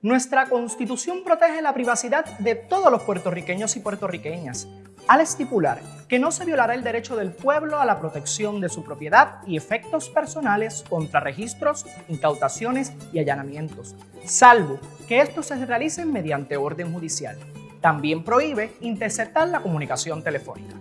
Nuestra Constitución protege la privacidad de todos los puertorriqueños y puertorriqueñas, al estipular que no se violará el derecho del pueblo a la protección de su propiedad y efectos personales contra registros, incautaciones y allanamientos, salvo que estos se realicen mediante orden judicial. También prohíbe interceptar la comunicación telefónica.